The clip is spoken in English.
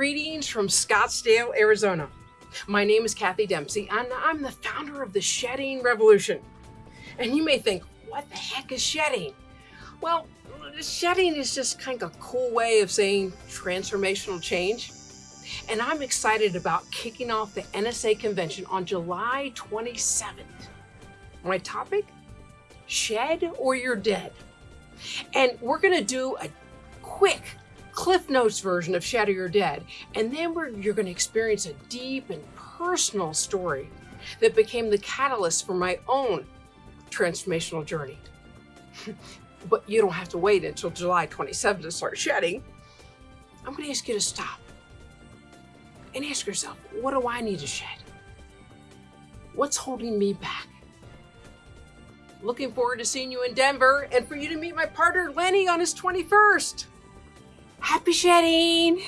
Greetings from Scottsdale, Arizona. My name is Kathy Dempsey, and I'm the founder of the Shedding Revolution. And you may think, what the heck is shedding? Well, shedding is just kind of a cool way of saying transformational change. And I'm excited about kicking off the NSA convention on July 27th. My topic? Shed or you're dead. And we're going to do a quick Cliff Notes version of Shed Your Dead. And then you're going to experience a deep and personal story that became the catalyst for my own transformational journey. but you don't have to wait until July 27th to start shedding. I'm going to ask you to stop and ask yourself, what do I need to shed? What's holding me back? Looking forward to seeing you in Denver and for you to meet my partner Lenny on his 21st. Happy shedding!